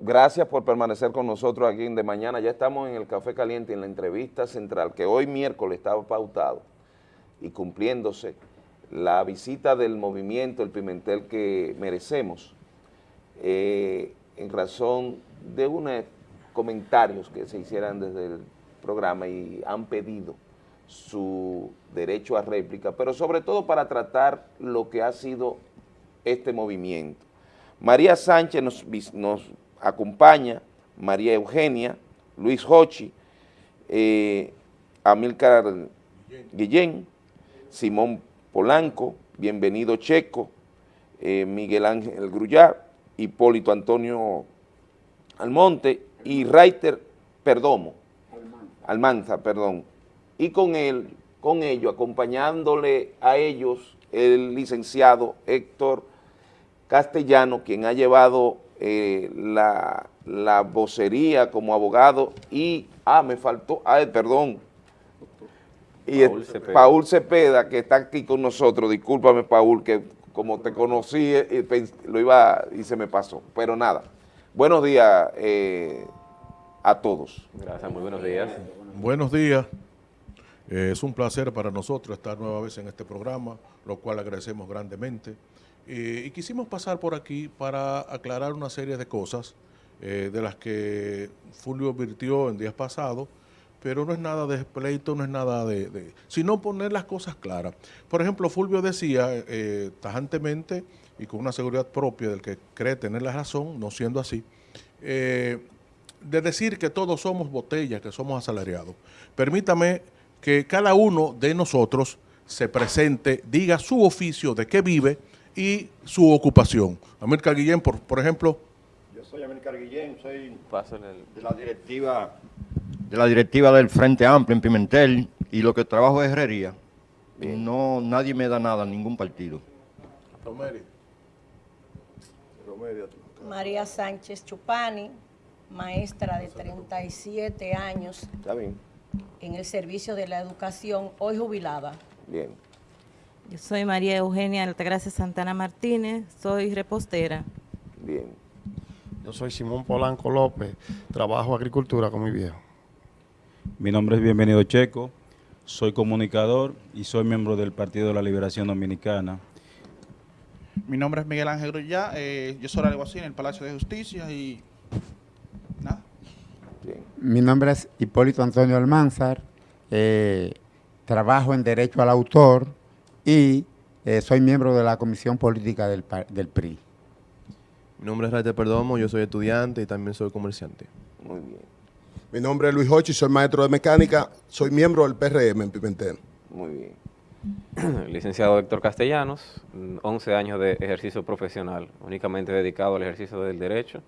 Gracias por permanecer con nosotros aquí en De Mañana. Ya estamos en el Café Caliente, en la entrevista central, que hoy miércoles estaba pautado y cumpliéndose la visita del movimiento El Pimentel que merecemos, eh, en razón de unos comentarios que se hicieran desde el programa y han pedido su derecho a réplica, pero sobre todo para tratar lo que ha sido este movimiento. María Sánchez nos, acompaña, María Eugenia, Luis Hochi, eh, Amílcar Guillén, Simón Polanco, Bienvenido Checo, eh, Miguel Ángel Grullar, Hipólito Antonio Almonte y Reiter Perdomo, Almanza, perdón, y con él, con ello, acompañándole a ellos, el licenciado Héctor Castellano, quien ha llevado eh, la, la, vocería como abogado y, ah, me faltó, ah, perdón, y Paul Cepeda. Paul Cepeda, que está aquí con nosotros, discúlpame Paul, que como te conocí, eh, lo iba y se me pasó, pero nada. Buenos días eh, a todos. Gracias, muy buenos días. Buenos días. Eh, es un placer para nosotros estar nueva vez en este programa, lo cual agradecemos grandemente. Eh, y quisimos pasar por aquí para aclarar una serie de cosas eh, de las que Fulvio advirtió en días pasados, pero no es nada de pleito, no es nada de, sino poner las cosas claras. Por ejemplo, Fulvio decía tajantemente y con una seguridad propia del que cree tener la razón, no siendo así, de decir que todos somos botellas, que somos asalariados. Permítame que cada uno de nosotros se presente, diga su oficio, de qué vive y su ocupación. Amílcar Guillén, por, por ejemplo. Yo soy Amílcar Guillén, soy de la directiva de la directiva del Frente Amplio en Pimentel y lo que trabajo es herrería. No, nadie me da nada, ningún partido. María Sánchez Chupani, maestra de 37 años. Está bien en el servicio de la educación, hoy jubilada. Bien. Yo soy María Eugenia Altagracia Santana Martínez, soy repostera. Bien. Yo soy Simón Polanco López, trabajo agricultura con mi viejo. Mi nombre es Bienvenido Checo, soy comunicador y soy miembro del Partido de la Liberación Dominicana. Mi nombre es Miguel Ángel Grullá, eh, yo soy alguacil en el Palacio de Justicia y mi nombre es Hipólito Antonio Almanzar, eh, trabajo en Derecho al Autor y eh, soy miembro de la Comisión Política del, PRI. Mi nombre es Raiter Perdomo, yo soy estudiante y también soy comerciante. Muy bien. Mi nombre es Luis Hochi, soy maestro de mecánica, soy miembro del PRM en Pimentel. Muy bien. Licenciado Héctor Castellanos, 11 años de ejercicio profesional, únicamente dedicado al ejercicio del derecho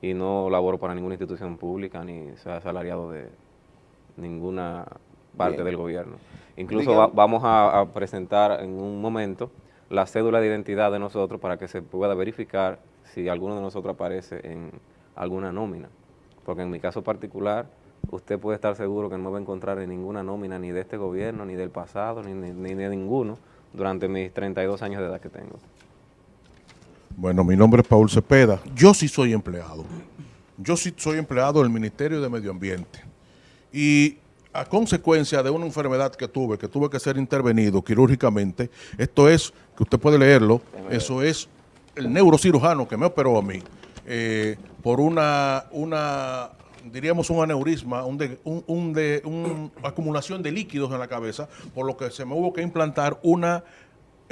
y no laboro para ninguna institución pública ni sea asalariado de ninguna parte del gobierno. Incluso vamos a, presentar en un momento la cédula de identidad de nosotros para que se pueda verificar si alguno de nosotros aparece en alguna nómina. Porque en mi caso particular, usted puede estar seguro que no me va a encontrar en ninguna nómina ni de este gobierno, ni del pasado, ni, ni de ninguno durante mis 32 años de edad que tengo. Bueno, mi nombre es Paul Cepeda. Yo sí soy empleado. Yo sí soy empleado del Ministerio de Medio Ambiente. Y a consecuencia de una enfermedad que tuve, que tuve que ser intervenido quirúrgicamente, esto es, que usted puede leerlo, eso es el neurocirujano que me operó a mí eh, por una, una, diríamos un aneurisma, un de, un, de, una acumulación de líquidos en la cabeza, por lo que se me hubo que implantar una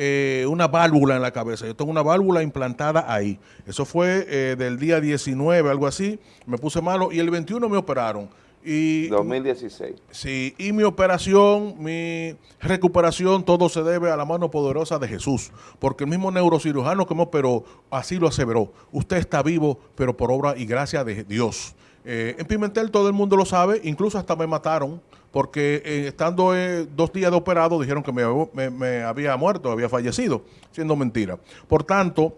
eh, una válvula en la cabeza. Yo tengo una válvula implantada ahí. Eso fue eh, del día 19, algo así. Me puse malo y el 21 me operaron. Y, 2016. Sí, y mi operación, mi recuperación, todo se debe a la mano poderosa de Jesús. Porque el mismo neurocirujano que me operó, así lo aseveró. Usted está vivo, pero por obra y gracia de Dios. Eh, en Pimentel todo el mundo lo sabe, incluso hasta me mataron porque eh, estando eh, dos días de operado dijeron que me, había muerto, había fallecido, siendo mentira. Por tanto,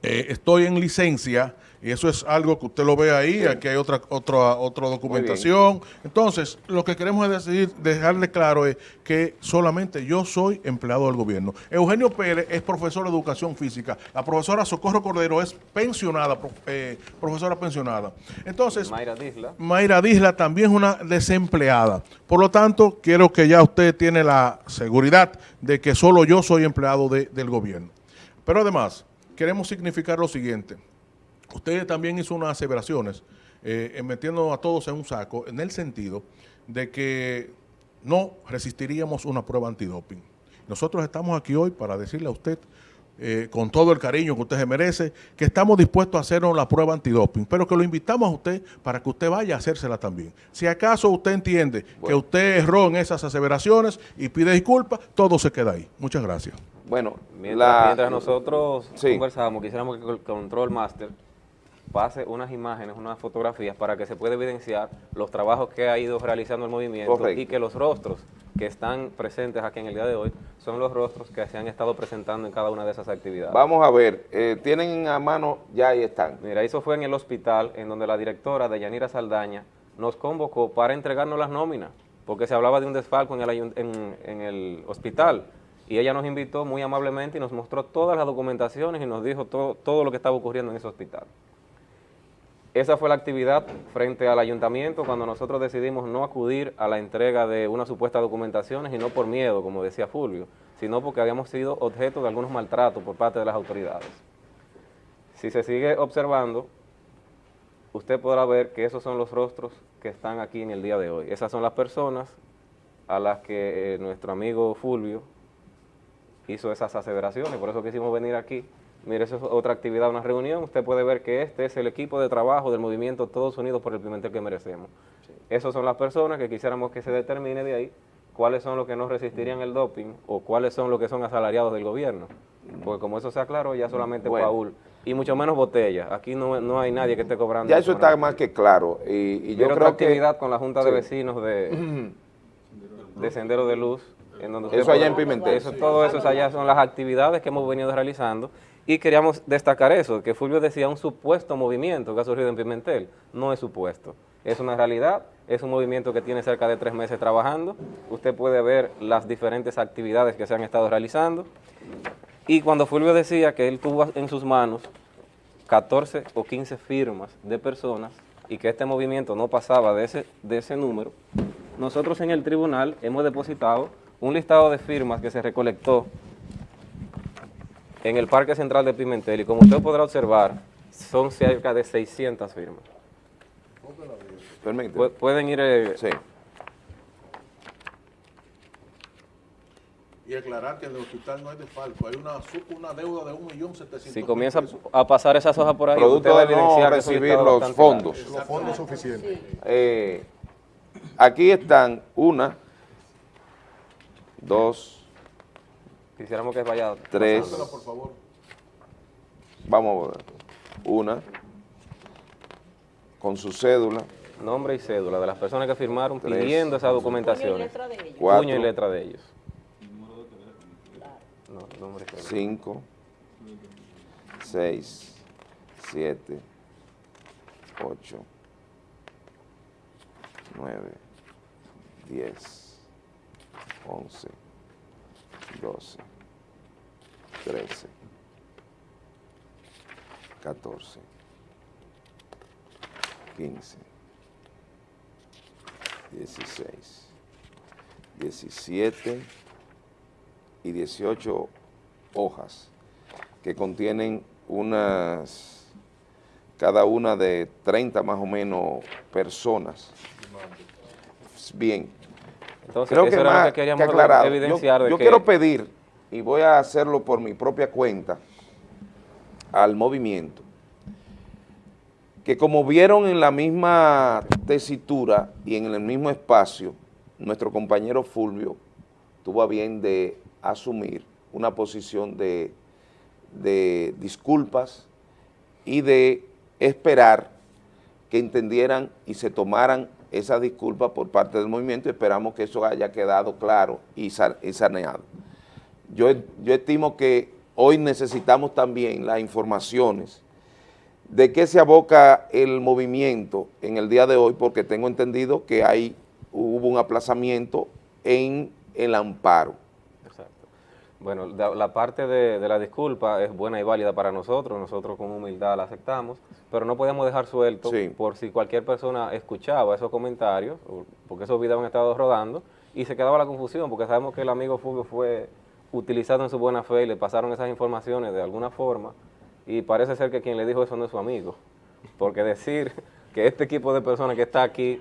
estoy en licencia Y eso es algo que usted lo ve ahí, aquí hay otra, otra, otra documentación. Entonces, lo que queremos decir, dejarle claro es que solamente yo soy empleado del gobierno. Eugenio Pérez es profesor de educación física. La profesora Socorro Cordero es pensionada, eh, profesora pensionada. Entonces, Mayra Disla. Mayra Disla también es una desempleada. Por lo tanto, quiero que ya usted tiene la seguridad de que solo yo soy empleado del gobierno. Pero además, queremos significar lo siguiente. Usted también hizo unas aseveraciones, eh, metiendo a todos en un saco, en el sentido de que no resistiríamos una prueba antidoping. Nosotros estamos aquí hoy para decirle a usted, eh, con todo el cariño que usted se merece, que estamos dispuestos a hacernos la prueba antidoping, pero que lo invitamos a usted para que usted vaya a hacérsela también. Si acaso usted entiende que usted erró en esas aseveraciones y pide disculpas, todo se queda ahí. Muchas gracias. Bueno, mientras, nosotros conversamos, quisiéramos que el Control Master pase unas imágenes, unas fotografías para que se pueda evidenciar los trabajos que ha ido realizando el movimiento y que los rostros que están presentes aquí en el día de hoy son los rostros que se han estado presentando en cada una de esas actividades. Vamos a ver, eh, tienen a mano, ya ahí están. Mira, eso fue en el hospital en donde la directora de Yanira Saldaña nos convocó para entregarnos las nóminas, porque se hablaba de un desfalco en el, en el hospital y ella nos invitó muy amablemente y nos mostró todas las documentaciones y nos dijo todo, todo lo que estaba ocurriendo en ese hospital. Esa fue la actividad frente al ayuntamiento cuando nosotros decidimos no acudir a la entrega de una supuesta documentaciones y no por miedo, como decía Fulvio, sino porque habíamos sido objeto de algunos maltratos por parte de las autoridades. Si se sigue observando, usted podrá ver que esos son los rostros que están aquí en el día de hoy. Esas son las personas a las que eh, nuestro amigo Fulvio hizo esas aseveraciones, por eso quisimos venir aquí Mire, eso es otra actividad, una reunión. Usted puede ver que este es el equipo de trabajo del movimiento Todos Unidos por el Pimentel que merecemos. Esas son las personas que quisiéramos que se determine de ahí cuáles son los que no resistirían el doping o cuáles son los que son asalariados del gobierno. Porque como eso sea claro, ya solamente Paul y mucho menos botella. Aquí no, no hay nadie que esté cobrando. Ya eso está más que claro. Y, yo creo actividad con la Junta de Vecinos de, de Sendero de Luz. En donde eso allá en Pimentel. Eso, todo eso allá son las actividades que hemos venido realizando y queríamos destacar eso, que Fulvio decía un supuesto movimiento que ha surgido en Pimentel. No es supuesto, es una realidad, es un movimiento que tiene cerca de tres meses trabajando. Usted puede ver las diferentes actividades que se han estado realizando. Y cuando Fulvio decía que él tuvo en sus manos 14 o 15 firmas de personas y que este movimiento no pasaba de ese, de ese número, nosotros en el tribunal hemos depositado un listado de firmas que se recolectó en el Parque Central de Pimentel y como usted podrá observar, son cerca de 600 firmas. pueden ir... Eh, sí. Y aclarar que en el hospital no hay desfalco, hay una, una deuda de 1.700.000 Si comienza a pasar esas hojas por ahí, producto de no recibir los fondos. Los fondos suficientes. Eh, aquí están una, dos, Quisiéramos que vaya... Tres. Vamos a ver. Una. Con su cédula. Nombre y cédula de las personas que firmaron pidiendo esa documentación. Puño y letra de ellos. Cinco. Seis. Siete. Ocho. Nueve. Diez. Once. 12, 13, 14, 15, 16, 17 y 18 hojas que contienen unas, cada una de 30 más o menos personas. Bien, entonces, Creo que, más que queríamos evidenciar. Yo, quiero pedir, y voy a hacerlo por mi propia cuenta, al movimiento, que como vieron en la misma tesitura y en el mismo espacio, nuestro compañero Fulvio tuvo a bien de asumir una posición de, de disculpas y de esperar que entendieran y se tomaran esa disculpa por parte del movimiento esperamos que eso haya quedado claro y, saneado. Yo, yo estimo que hoy necesitamos también las informaciones ¿De qué se aboca el movimiento en el día de hoy? Porque tengo entendido que hay, hubo un aplazamiento en el amparo. Exacto. Bueno, la parte de, la disculpa es buena y válida para nosotros, nosotros con humildad la aceptamos, pero no podemos dejar suelto por si cualquier persona escuchaba esos comentarios, porque esos videos han estado rodando, y se quedaba la confusión, porque sabemos que el amigo Fulvio fue utilizado en su buena fe y le pasaron esas informaciones de alguna forma, y parece ser que quien le dijo eso no es su amigo, porque decir que este equipo de personas que está aquí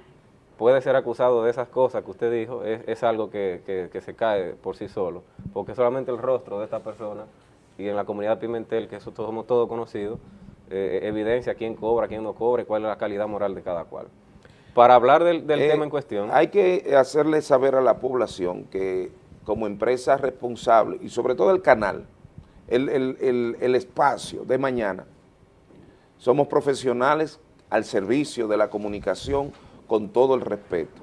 puede ser acusado de esas cosas que usted dijo, es, algo que, se cae por sí solo, porque solamente el rostro de esta persona y en la comunidad Pimentel, que eso somos todos conocidos, eh, evidencia quién cobra, quién no cobra y cuál es la calidad moral de cada cual. Para hablar del, eh, tema en cuestión... Hay que hacerle saber a la población que como empresa responsable y sobre todo el canal, el, espacio de mañana. Somos profesionales al servicio de la comunicación con todo el respeto.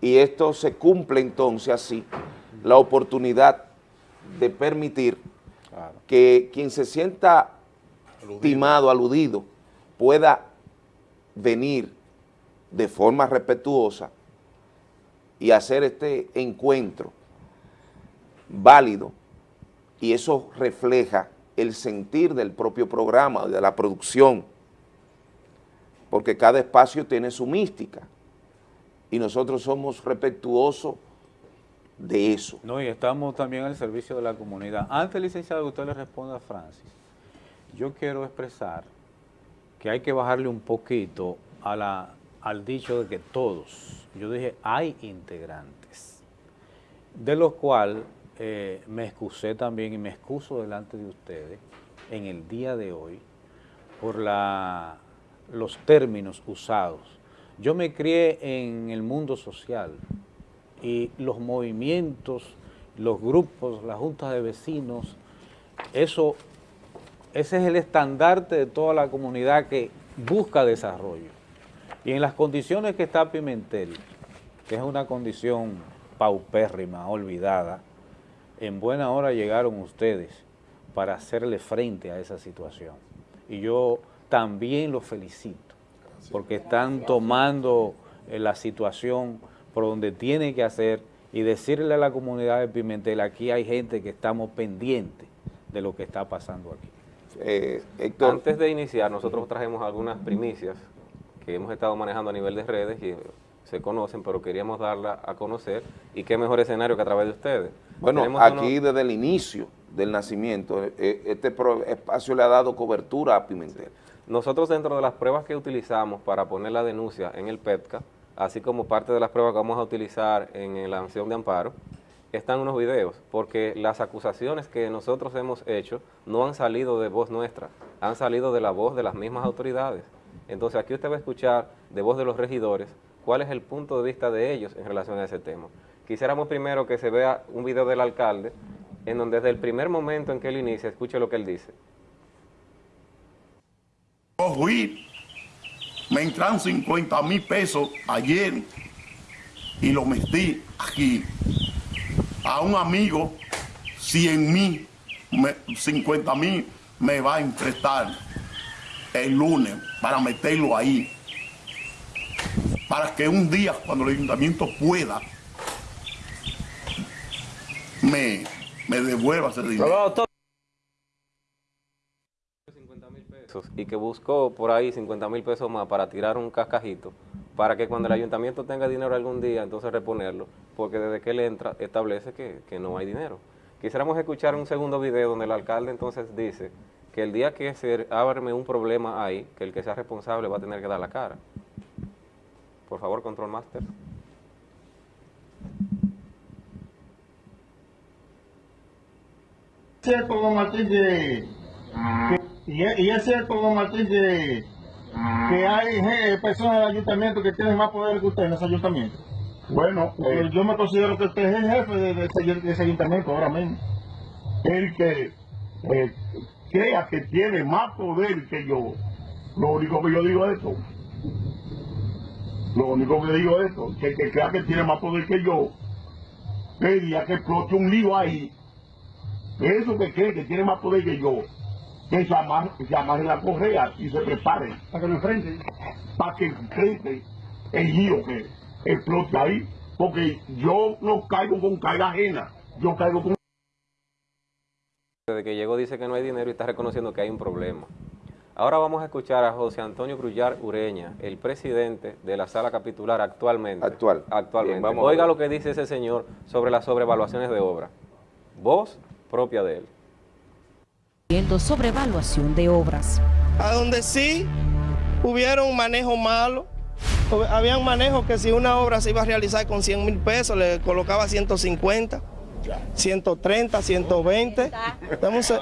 Y esto se cumple entonces así, la oportunidad de permitir que quien se sienta timado, aludido, pueda venir de forma respetuosa y hacer este encuentro válido y eso refleja el sentir del propio programa, de la producción, porque cada espacio tiene su mística y nosotros somos respetuosos de eso. No, y estamos también al servicio de la comunidad. Antes, licenciado, que usted le responda a Francis, yo quiero expresar que hay que bajarle un poquito a la, al dicho de que todos, yo dije, hay integrantes, de los cuales eh, me excusé también y me excuso delante de ustedes en el día de hoy por los términos usados. Yo me crié en el mundo social y los movimientos, los grupos, las juntas de vecinos, eso, ese es el estandarte de toda la comunidad que busca desarrollo. Y en las condiciones que está Pimentel, que es una condición paupérrima, olvidada, en buena hora llegaron ustedes para hacerle frente a esa situación. Y yo también los felicito, porque están tomando eh, la situación por donde tiene que hacer y decirle a la comunidad de Pimentel, aquí hay gente que estamos pendientes de lo que está pasando aquí. Eh, Antes de iniciar, nosotros trajimos algunas primicias que hemos estado manejando a nivel de redes y se conocen, pero queríamos darla a conocer y qué mejor escenario que a través de ustedes. Bueno, aquí desde el inicio del nacimiento, eh, este espacio le ha dado cobertura a Pimentel. Nosotros dentro de las pruebas que utilizamos para poner la denuncia en el PETCA, así como parte de las pruebas que vamos a utilizar en la acción de amparo, están unos videos, porque las acusaciones que nosotros hemos hecho no han salido de voz nuestra, han salido de la voz de las mismas autoridades. Entonces aquí usted va a escuchar de voz de los regidores cuál es el punto de vista de ellos en relación a ese tema. Quisiéramos primero que se vea un video del alcalde, en donde desde el primer momento en que él inicia, escuche lo que él dice. me entran 50 mil pesos ayer y lo metí aquí. A un amigo, 100 mil, 50 mil me va a emprestar el lunes para meterlo ahí para que un día, cuando el ayuntamiento pueda, me, me devuelva ese dinero. y que buscó por ahí 50 mil pesos más para tirar un cascajito, para que cuando el ayuntamiento tenga dinero algún día, entonces reponerlo, porque desde que él entra establece que, que no hay dinero. Quisiéramos escuchar un segundo video donde el alcalde entonces dice que el día que se abre un problema ahí, que el que sea responsable va a tener que dar la cara. Por favor, Control Master. Es cierto, don Martín, que, y, es cierto, don Martín, que, que hay personas del ayuntamiento que tienen más poder que usted en ese ayuntamiento. Bueno, eh, yo me considero que usted es el jefe de, ese, ayuntamiento ahora mismo. El que eh, crea que tiene más poder que yo. Lo único que yo digo es esto. Lo único que digo es esto, que el que crea que tiene más poder que yo, pedía que explote un lío ahí. Eso que cree que tiene más poder que yo, que se amarren la correa y se preparen. Para que no enfrenten. Para que enfrenten el lío que explote ahí. Porque yo no caigo con carga ajena, yo caigo con... Desde que llegó dice que no hay dinero y está reconociendo que hay un problema. Ahora vamos a escuchar a José Antonio Grullar Ureña, el presidente de la sala capitular actualmente. Actual. Actualmente. Bien, vamos a Oiga lo que dice ese señor sobre las sobrevaluaciones de obra. Voz propia de él. Viendo sobrevaluación de obras. a donde sí hubieron manejo malo. Habían manejos que si una obra se iba a realizar con 100 mil pesos, le colocaba 150, 130, 120. Dame un se-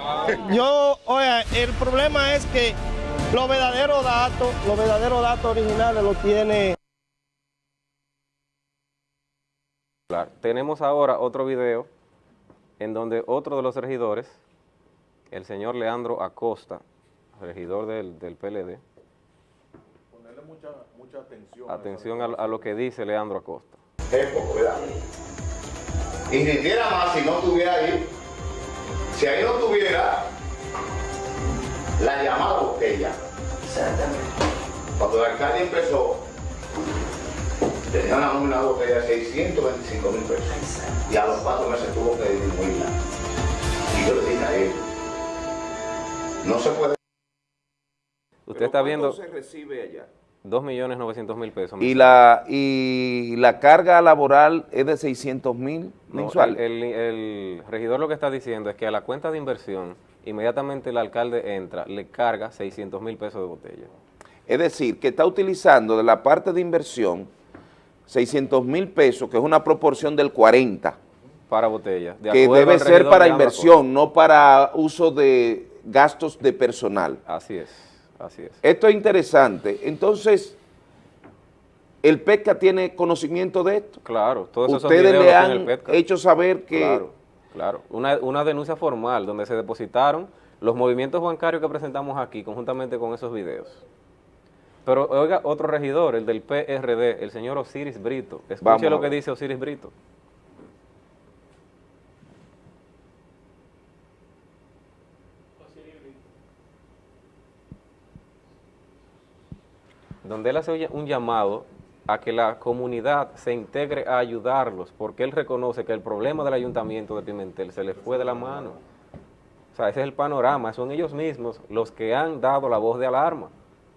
Yo, oiga, el problema es que los verdaderos datos, los verdaderos datos originales los tiene. Tenemos ahora otro video en donde otro de los regidores, el señor Leandro Acosta, regidor del, del PLD, Ponerle mucha, mucha atención. atención a, a lo que dice Leandro Acosta. Insistiera más si no estuviera ahí. Si ahí no estuviera la llamada botella. Cuando el alcalde empezó, tenía una nómina de botella de 625 mil pesos. Y a los cuatro meses tuvo que disminuirla. Y yo le dije a él, no se puede. Usted está viendo se recibe allá? 2.900.000 pesos. Y la, y la carga laboral es de 600 mil No, mensuales. el, el- el regidor lo que está diciendo es que a la cuenta de inversión, inmediatamente el alcalde entra, le carga 600 mil pesos de botella. Es decir, que está utilizando de la parte de inversión 600 mil pesos, que es una proporción del 40, Para botella. de que debe ser para inversión, no para uso de gastos de personal. Así es, así es. Esto es interesante. Entonces, ¿el PETCA tiene conocimiento de esto? Claro, todos esos Ustedes le han hecho saber que... Claro, claro. Una, una denuncia formal donde se depositaron los movimientos bancarios que presentamos aquí conjuntamente con esos videos. Pero oiga, otro regidor, el del PRD, el señor Osiris Brito. Escuche Vamos lo que dice Osiris Brito. Donde él hace un llamado a que la comunidad se integre a ayudarlos, porque él reconoce que el problema del ayuntamiento de Pimentel se le fue de la mano. O sea, ese es el panorama, son ellos mismos los que han dado la voz de alarma.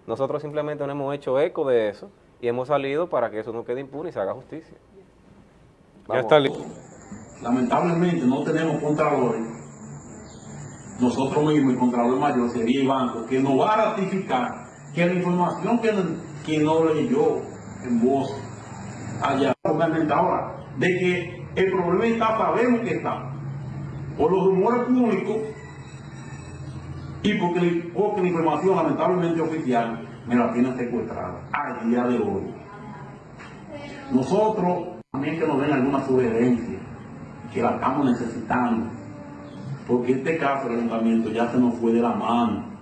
Nosotros simplemente no hemos hecho eco de eso y hemos salido para que eso no quede impune y se haga justicia. Ya está listo. Lamentablemente no tenemos contralores. Nosotros mismos, el contralor mayor sería el banco, que nos va a ratificar que la información que, que no leyó en voz allá, obviamente ahora, de que el problema está, sabemos que está, por los rumores públicos y porque, porque la información lamentablemente oficial me la tienen secuestrada al día de hoy. Nosotros también que nos den alguna sugerencia, que la estamos necesitando, porque este caso del ayuntamiento ya se nos fue de la mano.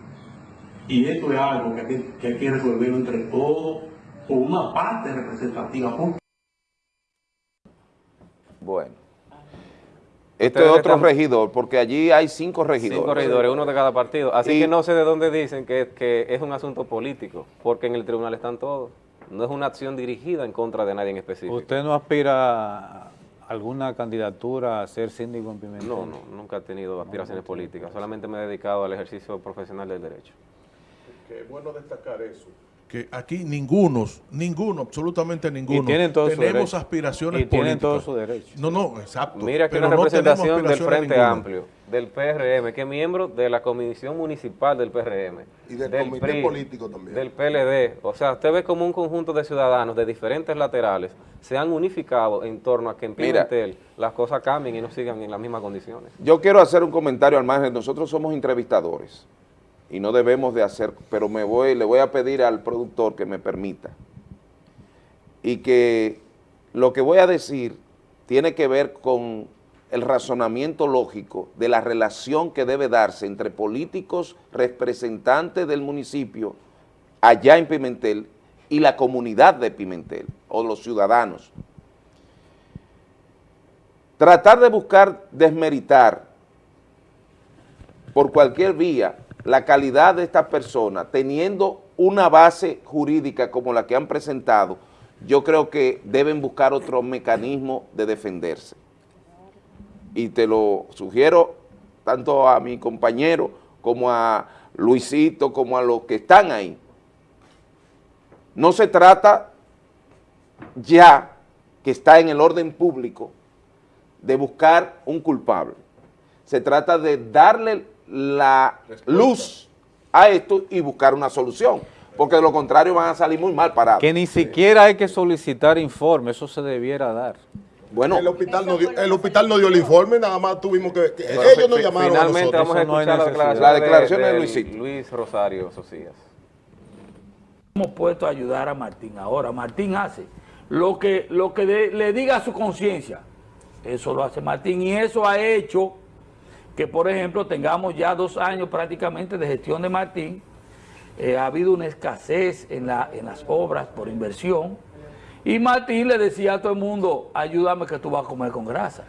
Y esto es algo que hay que, que hay que resolverlo entre todos, con una parte representativa. Bueno. Esto Ustedes es otro están- regidor, porque allí hay cinco regidores. Cinco regidores, uno de cada partido. Así Y- que no sé de dónde dicen que, que es un asunto político, porque en el tribunal están todos. No es una acción dirigida en contra de nadie en específico. ¿Usted no aspira a alguna candidatura a ser síndico en Pimentel? No, no, nunca he tenido aspiraciones políticas, solamente me he dedicado al ejercicio profesional del derecho. Que es bueno destacar eso. Que aquí ninguno, ninguno, absolutamente ninguno, tienen todo su tenemos derecho. aspiraciones Y tienen políticas. todo su derecho. No, no, exacto. Mira pero una no representación del Frente ninguna. Amplio, del PRM, que es miembro de la Comisión Municipal del PRM. Y del comité político también. Del PLD. O sea, usted ve como un conjunto de ciudadanos de diferentes laterales se han unificado en torno a que en Mira. Pimentel las cosas cambien y no sigan en las mismas condiciones. Yo quiero hacer un comentario al margen. Nosotros somos entrevistadores y no debemos de hacer, pero me voy, le voy a pedir al productor que me permita y que lo que voy a decir tiene que ver con el razonamiento lógico de la relación que debe darse entre políticos representantes del municipio allá en Pimentel y la comunidad de Pimentel o los ciudadanos. Tratar de buscar desmeritar por cualquier vía la calidad de estas personas, teniendo una base jurídica como la que han presentado, yo creo que deben buscar otro mecanismo de defenderse. Y te lo sugiero tanto a mi compañero como a Luisito, como a los que están ahí. No se trata ya que está en el orden público de buscar un culpable. Se trata de darle la luz a esto y buscar una solución, porque de lo contrario van a salir muy mal parados. Que ni siquiera hay que solicitar informe, eso se debiera dar. Bueno, el hospital, no dio, el hospital no dio el informe, nada más tuvimos que... que ellos nos llamaron Finalmente a vamos a escuchar la declaración, la declaración de, de, Luisito. Luis Rosario Socias. Hemos puesto a ayudar a Martín ahora. Martín hace lo que, lo que de, le diga a su conciencia. Eso lo hace Martín y eso ha hecho que, por ejemplo, tengamos ya dos años prácticamente de gestión de Martín. Eh, ha habido una escasez en, la, en las obras por inversión y Martín le decía a todo el mundo, ayúdame que tú vas a comer con grasa.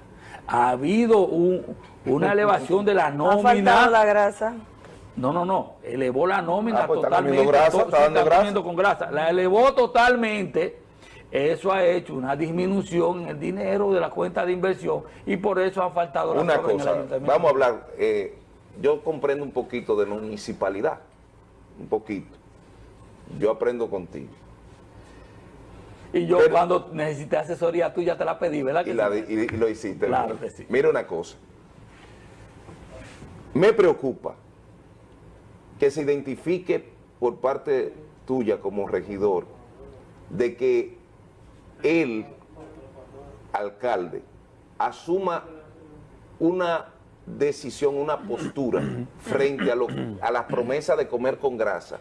Ha habido un, una elevación de la nómina. ¿Ha la grasa? No, no, no. Elevó la nómina ah, pues totalmente. Está grasa, está está grasa. con grasa. La elevó totalmente. Eso ha hecho una disminución en el dinero de la cuenta de inversión y por eso han faltado las Una obras en el cosa, ayuntamiento. vamos a hablar, eh, yo comprendo un poquito de municipalidad, un poquito. Yo aprendo contigo. Y yo cuando necesité asesoría tuya te la pedí, ¿verdad? Que y, la sí? y- y lo hiciste. Claro que sí. Mira una cosa. Me preocupa que se identifique por parte tuya como regidor de que el alcalde asuma una decisión, una postura frente a, lo- a las promesas de comer con grasa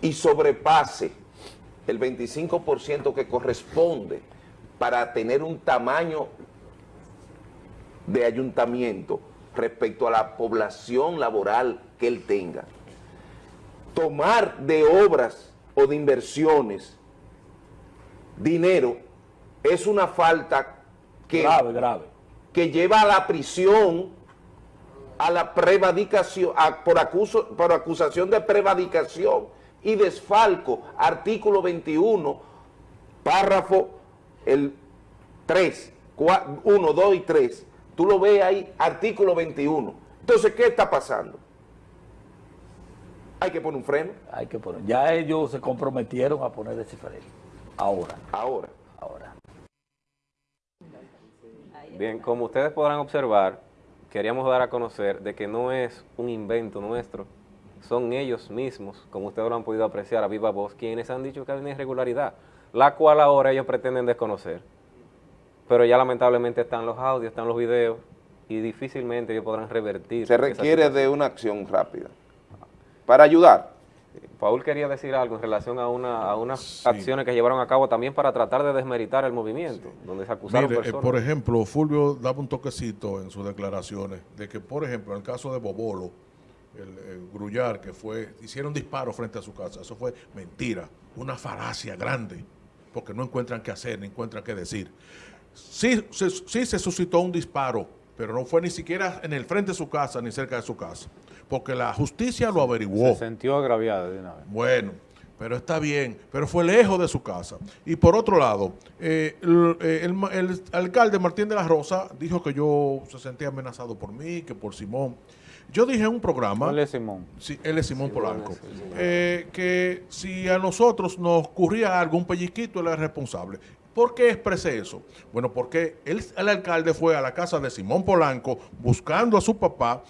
y sobrepase el 25% que corresponde para tener un tamaño de ayuntamiento respecto a la población laboral que él tenga. Tomar de obras o de inversiones dinero es una falta que, Grave, grave. que lleva a la prisión, a la prevaricación, a- por, acuso- por acusación de prevaricación y desfalco, artículo 21, párrafo el 3, 1, 2 y 3. Tú lo ves ahí, artículo 21. Entonces, ¿qué está pasando? Hay que poner un freno. Hay que poner. Ya ellos se comprometieron a poner ese freno. Ahora. Ahora. Ahora. Bien, como ustedes podrán observar, queríamos dar a conocer de que no es un invento nuestro, son ellos mismos, como ustedes lo han podido apreciar a viva voz, quienes han dicho que hay una irregularidad, la cual ahora ellos pretenden desconocer. Pero ya lamentablemente están los audios, están los videos, y difícilmente ellos podrán revertir. Se requiere de una acción rápida para ayudar. Paul quería decir algo en relación a, una, a unas acciones que llevaron a cabo también para tratar de desmeritar el movimiento, donde se acusaron Mire, eh, por ejemplo, Fulvio daba un toquecito en sus declaraciones de que, por ejemplo, en el caso de Bobolo, el, el Grullar, que fue, hicieron disparos frente a su casa, eso fue mentira, una falacia grande, porque no encuentran qué hacer, ni encuentran qué decir. Sí, se, sí se suscitó un disparo, pero no fue ni siquiera en el frente de su casa, ni cerca de su casa, porque la justicia lo averiguó. Se sintió agraviada de una vez. Bueno, pero está bien, pero fue lejos de su casa. Y por otro lado, eh, el, eh, el alcalde Martín de la Rosa dijo que yo se sentía amenazado por mí, que por Simón. Yo dije en un programa... ¿Cuál es Simón? Sí, él es Simón Simón Polanco. es eh, que si a nosotros nos ocurría algún pellizquito, él era responsable. ¿Por qué expresé eso? Bueno, porque él- el alcalde fue a la casa de Simón Polanco buscando a su papá,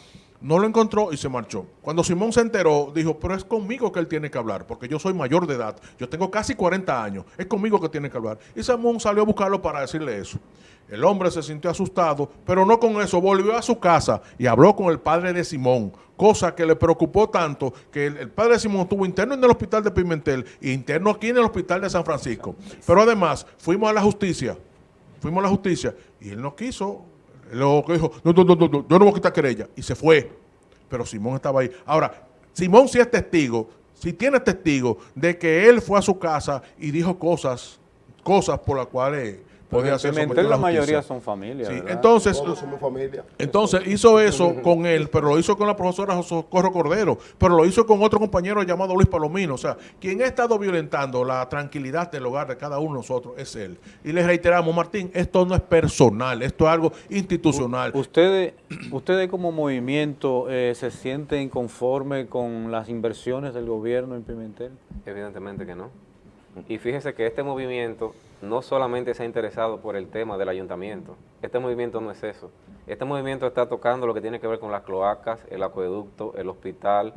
no lo encontró y se marchó. Cuando Simón se enteró, dijo, pero es conmigo que él tiene que hablar, porque yo soy mayor de edad, yo tengo casi 40 años, es conmigo que tiene que hablar. Y Simón salió a buscarlo para decirle eso. El hombre se sintió asustado, pero no con eso, volvió a su casa y habló con el padre de Simón, cosa que le preocupó tanto que el, el padre de Simón estuvo interno en el hospital de Pimentel e interno aquí en el hospital de San Francisco. Pero además, fuimos a la justicia, fuimos a la justicia y él no quiso, lo que dijo, no, no, no, no, yo no voy a quitar querella, y se fue. Pero Simón estaba ahí. Ahora, Simón sí es testigo, si tiene testigo de que él fue a su casa y dijo cosas, cosas por las cuales ser Pimentel la mayoría son familias, Sí, entonces, Todos somos familia. entonces hizo eso con él, pero lo hizo con la profesora Socorro Cordero, pero lo hizo con otro compañero llamado Luis Palomino. O sea, quien ha estado violentando la tranquilidad del hogar de cada uno de nosotros es él. Y le reiteramos, Martín, esto no es personal, esto es algo institucional. ¿Ustedes, ustedes como movimiento eh, se sienten conformes con las inversiones del gobierno en Pimentel? Evidentemente que no. Y fíjese que este movimiento no solamente se ha interesado por el tema del ayuntamiento. Este movimiento no es eso. Este movimiento está tocando lo que tiene que ver con las cloacas, el acueducto, el hospital.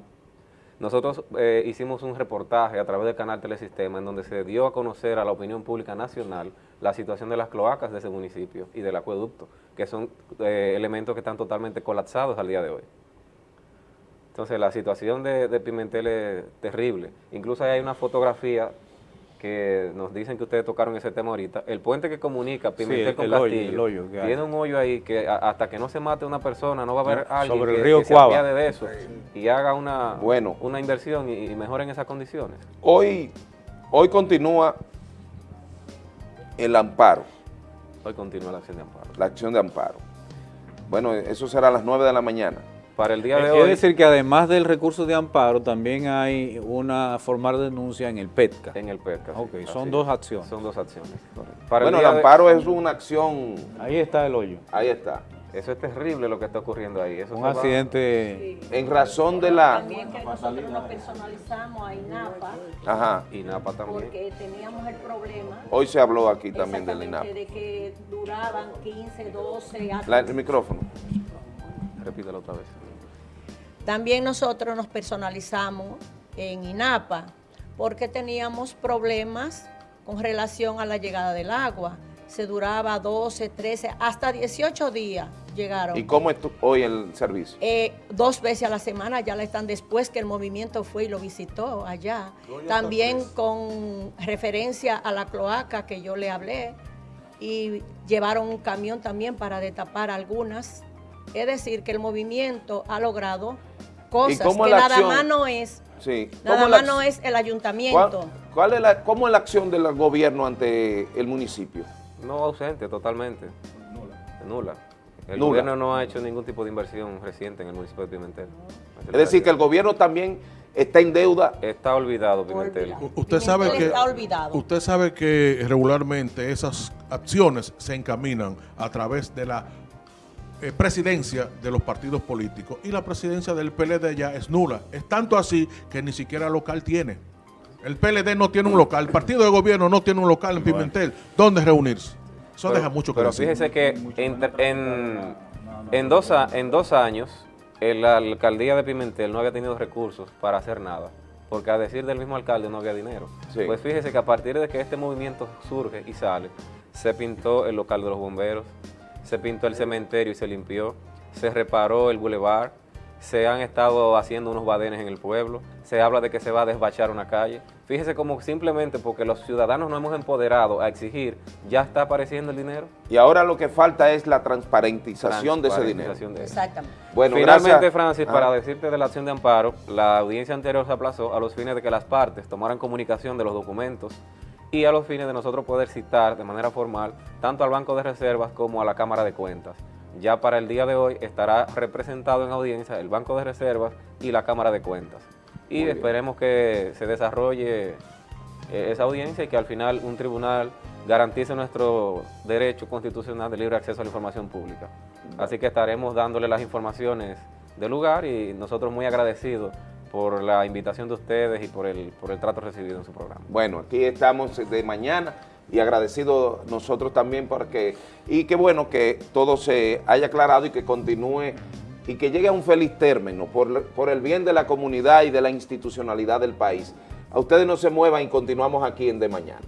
Nosotros eh, hicimos un reportaje a través del canal Telesistema en donde se dio a conocer a la opinión pública nacional la situación de las cloacas de ese municipio y del acueducto, que son eh, elementos que están totalmente colapsados al día de hoy. Entonces la situación de, de Pimentel es terrible. Incluso hay una fotografía que nos dicen que ustedes tocaron ese tema ahorita. El puente que comunica Pimentel el- con el hoyo, Castillo el hoyo que hay. tiene un hoyo ahí que a- hasta que no se mate una persona no va a haber alguien sobre el que, río que Cuava. de eso y haga una, Bueno. una inversión y, y mejore en esas condiciones. Hoy, hoy continúa el amparo, Hoy continúa la acción de amparo. la acción de amparo. Bueno, eso será a las 9 de la mañana. Para el día de Es hoy, decir, que además del recurso de amparo, también hay una formal denuncia en el PETCA. en el PETCA. Ok, son dos acciones. Son dos acciones. correcto. Para bueno, el de- amparo es una acción, Ahí está el hoyo. ahí está. Eso es terrible lo que está ocurriendo ahí. Eso Un va- accidente. En razón de la... También que nosotros nos personalizamos a INAPA Ajá, Y Napa también. porque teníamos el problema hoy se habló aquí también del INAP. exactamente de que duraban 15, 12 hasta La- el micrófono. Repítelo otra vez. También nosotros nos personalizamos en INAPA porque teníamos problemas con relación a la llegada del agua. Se duraba 12, 13, hasta 18 días llegaron. ¿Y cómo es tu- hoy el servicio? Eh, dos veces a la semana, ya la están después que el movimiento fue y lo visitó allá. También con referencia a la cloaca que yo le hablé y llevaron un camión también para destapar algunas. Es decir, que el movimiento ha logrado cosas que nada acción? más no es, Sí. nada ¿Cómo la más no es el ayuntamiento. ¿Cuál, cuál es la, ¿Cómo es la acción del gobierno ante el municipio? No ausente, totalmente. Nula. El Nula. gobierno no ha hecho ningún tipo de inversión reciente en el municipio de Pimentel. Es decir, que el gobierno también está en deuda. Está olvidado Pimentel. Usted sabe que está olvidado. usted sabe que regularmente esas acciones se encaminan a través de la eh, presidencia de los partidos políticos y la presidencia del PLD ya es nula. Es tanto así que ni siquiera local tiene. El PLD no tiene un local, el partido de gobierno no tiene un local en Pimentel. ¿Dónde reunirse? Eso Pero- deja mucho que Pero decir. fíjese que en, en, en dos, en dos años el- la alcaldía de Pimentel no había tenido recursos para hacer nada, porque a decir del mismo alcalde no había dinero. Sí. Pues fíjese que a partir de que este movimiento surge y sale, se pintó el local de los bomberos, se pintó el cementerio y se limpió, se reparó el bulevar, se han estado haciendo unos badenes en el pueblo, se habla de que se va a desbachar una calle. Fíjese como simplemente porque los ciudadanos nos hemos empoderado a exigir, ya está apareciendo el dinero. Y ahora lo que falta es la transparentización de ese dinero. Transparentización de eso. Exactamente. Bueno, Finalmente, gracias. Francis, Ah. para decirte de la acción de amparo, la audiencia anterior se aplazó a los fines de que las partes tomaran comunicación de los documentos y a los fines de nosotros poder citar de manera formal tanto al Banco de Reservas como a la Cámara de Cuentas. Ya para el día de hoy estará representado en audiencia el Banco de Reservas y la Cámara de Cuentas. Y Muy bien. esperemos que se desarrolle eh, esa audiencia y que al final un tribunal garantice nuestro derecho constitucional de libre acceso a la información pública. Así que estaremos dándole las informaciones del lugar y nosotros muy agradecidos por la invitación de ustedes y por el, por el trato recibido en su programa. Bueno, aquí estamos de mañana y agradecidos nosotros también porque, y qué bueno que todo se haya aclarado y que continúe y que llegue a un feliz término por, por el bien de la comunidad y de la institucionalidad del país. A ustedes no se muevan y continuamos aquí en De Mañana.